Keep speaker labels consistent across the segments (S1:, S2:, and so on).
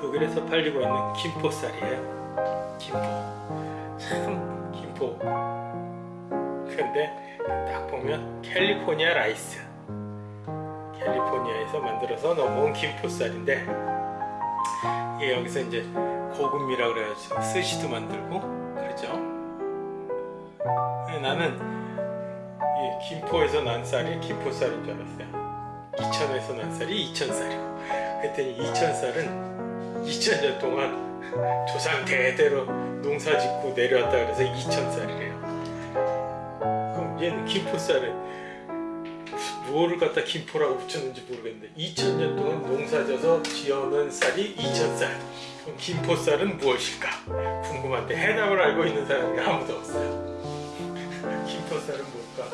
S1: 독일에서 팔리고 있는 김포쌀이에요. 김포. 참 김포. 근데 딱 보면 California rice. 캘리포니아에서 만들어서 넘어온 김포쌀인데 이게 여기서 이제 고급미라 그래가지고 스시도 만들고 그러죠. 나는 이 김포에서 난 쌀이 김포쌀인 줄 알았어요. 이천에서 난 쌀이 이천쌀이고 그랬더니 이천쌀은 2000년 동안 조상 대대로 농사 짓고 내려왔다 그래서 이천쌀이래요. 그럼 얘는 김포쌀은 뭐를 갖다 김포라고 붙였는지 모르겠는데 2000년 동안 농사져서 지어놓은 쌀이 2000쌀 그럼 김포쌀은 무엇일까? 궁금한데 해답을 알고 있는 사람이 아무도 없어요 김포쌀은 뭘까?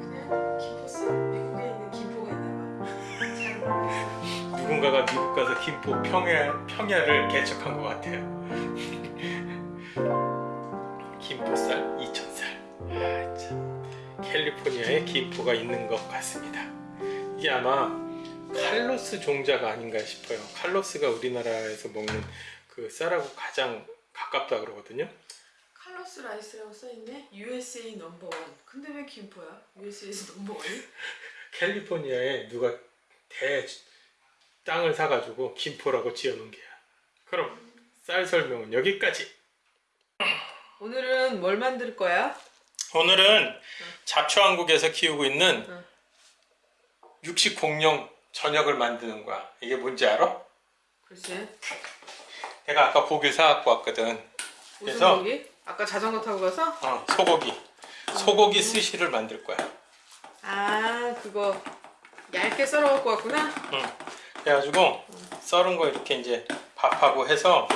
S2: 그냥 김포쌀 미국에 있는 김포가 있나 봐. 잘 모르겠어.
S1: 누군가가 미국 가서 김포 평야, 평야를 개척한 것 같아요 김포쌀 2000쌀 아, 참. 캘리포니아에 김포가 있는 것 같습니다 이게 아마 칼로스 종자가 아닌가 싶어요 칼로스가 우리나라에서 먹는 그 쌀하고 가장 가깝다 그러거든요
S2: 칼로스 라이스라고 써있네. USA number one. 근데 왜 김포야? USA에서 number one이?
S1: 캘리포니아에 누가 대 땅을 사가지고 김포라고 지어놓은 게야 그럼 쌀 설명은 여기까지
S2: 오늘은 뭘 만들 거야?
S1: 오늘은 잡초왕국에서 키우고 있는
S2: 응.
S1: 육식 공룡 저녁을 만드는 거야. 이게 뭔지 알아?
S2: 글쎄.
S1: 내가 아까 고기를 사갖고 왔거든.
S2: 무슨
S1: 그래서?
S2: 고기? 아까 자전거 타고 가서?
S1: 어, 소고기. 소고기 스시를 만들 거야.
S2: 아 그거 얇게 썰어 갖고 왔구나.
S1: 응. 그래가지고 썰은 거 이렇게 이제 밥하고 해서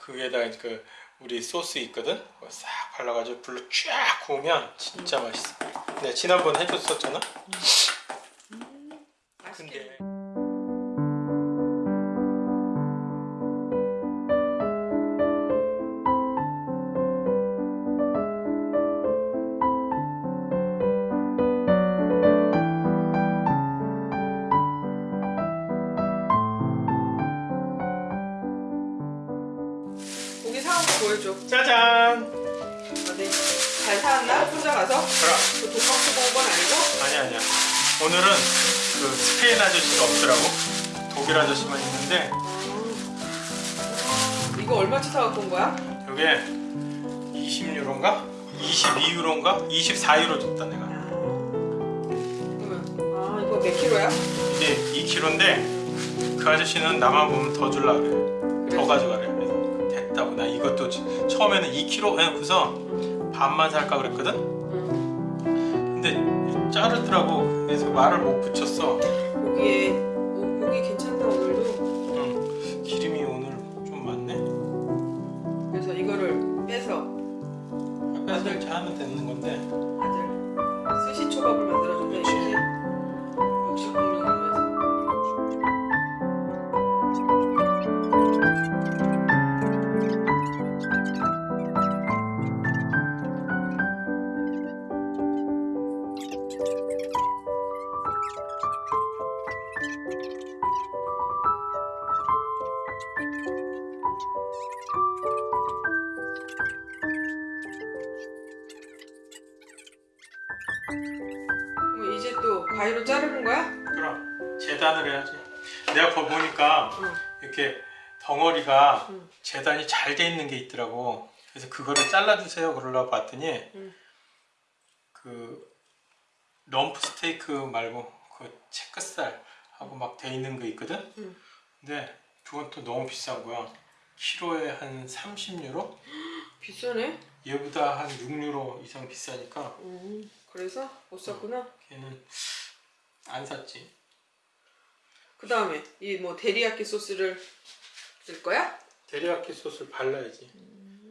S1: 그 위에다가 그 우리 소스 있거든. 싹 발라가지고 불로 쫙 구우면 진짜 맛있어. 내가 지난번 해줬었잖아.
S2: 맛있게.
S1: 근데
S2: 보여줘.
S1: 짜잔.
S2: 어디? 잘 사왔나? 혼자 가서?
S1: 그럼.
S2: 그돈 받고 본건 아니고?
S1: 아니 아니야. 오늘은 그 스페인 아저씨가 없더라고. 독일 아저씨만 있는데
S2: 이거 얼마치 사갖고 온 거야?
S1: 이게 20유로인가? 22유로인가? 24유로 줬다 내가.
S2: 아 이거 몇 킬로야?
S1: 이게 2kg인데 그 아저씨는 나만 보면 더 줄라 그래. 더
S2: 그래서?
S1: 가져가래. 됐다고. 나 이것도 지- 처음에는 2kg 해놓고서 반만 살까 그랬거든.
S2: 응.
S1: 근데 자르더라고. 그래서 말을 못 붙였어.
S2: 고기에 오, 고기 괜찮다 오늘도.
S1: 응. 기름이 오늘 좀 많네.
S2: 그래서 이거를 빼서
S1: 빼서 이렇게 하면 되는 건데.
S2: 가위로 자르는 거야?
S1: 그럼 재단을 해야지. 내가 거 보니까
S2: 응.
S1: 이렇게 덩어리가
S2: 응.
S1: 재단이 잘 돼 있는 게 있더라고. 그래서 그거를 잘라주세요 그러려고 봤더니
S2: 응.
S1: 그 럼프 스테이크 말고 그 체크살 하고 막 돼 있는 거 있거든.
S2: 응.
S1: 근데 그건 또 너무 비싼 거야. 키로에 한 30유로?
S2: 비싸네.
S1: 얘보다 한 6유로 이상 비싸니까
S2: 음, 그래서 못 샀구나.
S1: 걔는 안 샀지.
S2: 그 다음에 이 뭐 데리야끼 소스를 쓸 거야?
S1: 데리야끼 소스를 발라야지.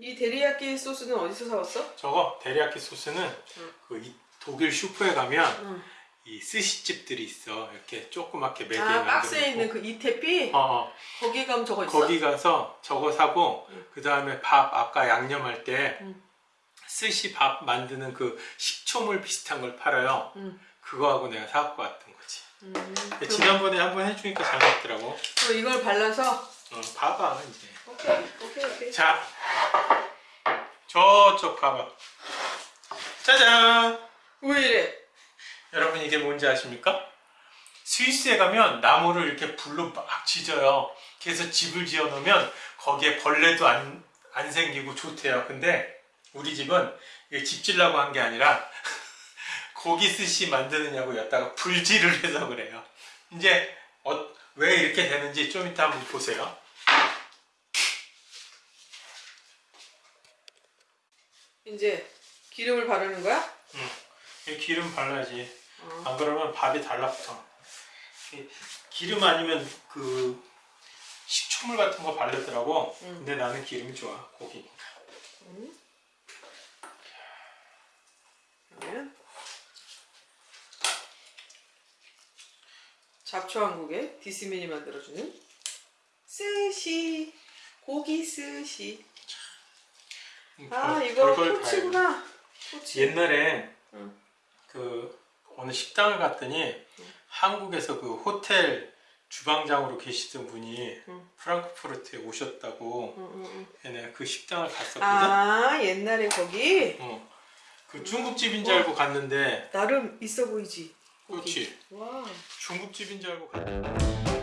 S2: 이 데리야끼 소스는 어디서 사왔어?
S1: 저거 데리야끼 소스는
S2: 응.
S1: 그 이- 독일 슈퍼에 가면
S2: 응.
S1: 이 스시집들이 있어. 이렇게 조그맣게 매개
S2: 아 박스에 있는 그 이태피
S1: 어, 어.
S2: 거기 가면 저거 있어?
S1: 거기 가서 저거 사고
S2: 응.
S1: 그 다음에 밥 아까 양념할 때
S2: 응.
S1: 스시 밥 만드는 그 식초물 비슷한 걸 팔아요.
S2: 응.
S1: 그거하고 내가 사갖고 왔던 거지.
S2: 음,
S1: 근데 지난번에 한번 해주니까 잘 맞더라고.
S2: 그럼 이걸 발라서
S1: 어, 봐봐 이제.
S2: 오케이 오케이 오케이.
S1: 자, 저쪽 봐봐. 짜잔.
S2: 왜 이래?
S1: 여러분 이게 뭔지 아십니까? 스위스에 가면 나무를 이렇게 불로 막 지져요. 그래서 집을 지어 놓으면 거기에 벌레도 안, 안 생기고 좋대요. 근데 우리 집은 이게 집 질라고 한 게 아니라 고기 스시 만드느냐고 여기다가 불질을 해서 그래요. 이제 어, 왜 이렇게 되는지 좀 이따 한번 보세요.
S2: 이제 기름을 바르는 거야?
S1: 이 기름 발라야지.
S2: 어.
S1: 안 그러면 밥이 달라붙어. 이 기름 아니면 그 식초물 같은 거 바르더라고.
S2: 응.
S1: 근데 나는 기름이 좋아. 고기니까.
S2: 그러 잡초왕국의 디스민이 만들어주는 스시 고기 스시 아
S1: 별-
S2: 이거
S1: 별걸 다
S2: 토치구나 토치
S1: 옛날에
S2: 응.
S1: 그 어느 식당을 갔더니 한국에서 그 호텔 주방장으로 계시던 분이
S2: 응.
S1: 프랑크푸르트에 오셨다고
S2: 응, 응, 응.
S1: 내가 그 식당을 갔었거든.
S2: 아 옛날에 거기
S1: 어. 그 중국집인 줄 알고 갔는데
S2: 나름 있어 보이지
S1: 그렇지.
S2: 와.
S1: 중국집인 줄 알고
S2: 갔다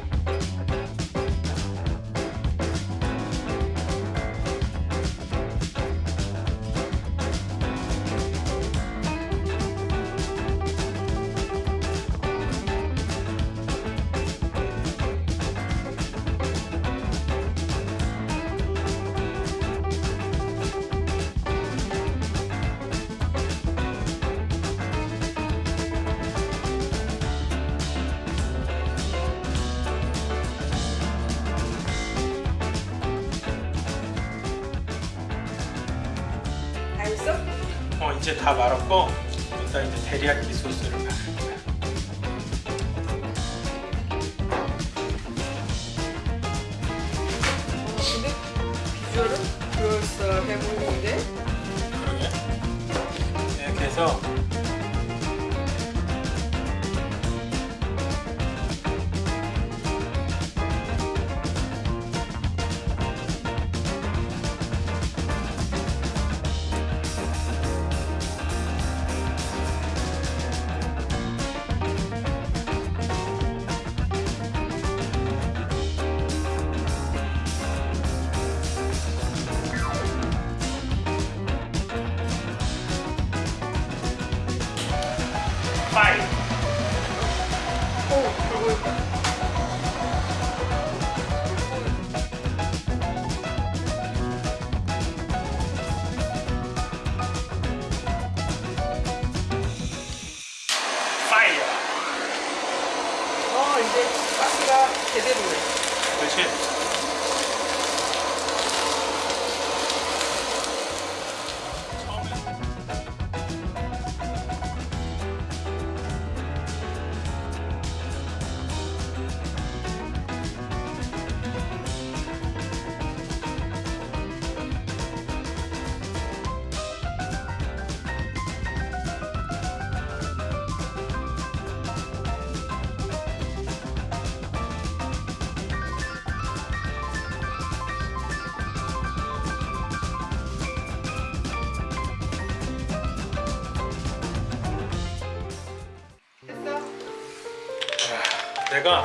S1: 이제 다 말았고 일단 이제 데리야끼 소스를
S2: 근데 비주얼은 그럴싸해 보이는데
S1: 그러게. 이렇게 해서
S2: 그
S1: 내가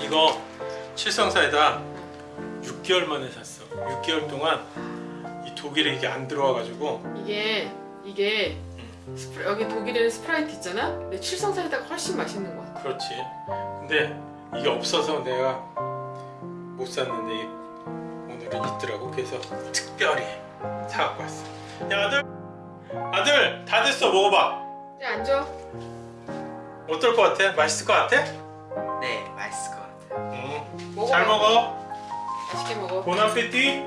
S1: 이거 칠성사이다 6개월 만에 샀어. 6개월 동안 이 독일에 이게 안 들어와 가지고.
S2: 이게 이게 스프, 여기 독일에는 스프라이트 있잖아? 근데 칠성사이다가 훨씬 맛있는 거 같아
S1: 그렇지. 근데 이게 없어서 내가 못 샀는데 오늘은 있더라고. 그래서 특별히 사갖고 왔어. 야 아들! 아들! 다 됐어. 먹어봐.
S2: 앉아.
S1: 어떨 것 같아? 맛있을 것 같아?
S3: 네, 맛있을 것 같아요.
S1: 응.
S2: 먹어
S1: 잘 먹어.
S2: 맛있게 먹어.
S1: 보나페티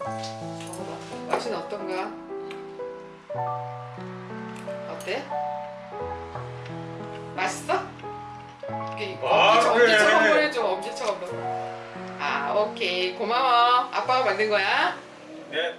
S2: 먹어봐. 맛은 어떤가? 어때? 맛있어? 이렇게
S1: 아,
S2: 엄지척,
S1: 그래.
S2: 엄지척 한번 해줘. 엄지척 한번 아 오케이. 고마워. 아빠가 만든 거야.
S1: 네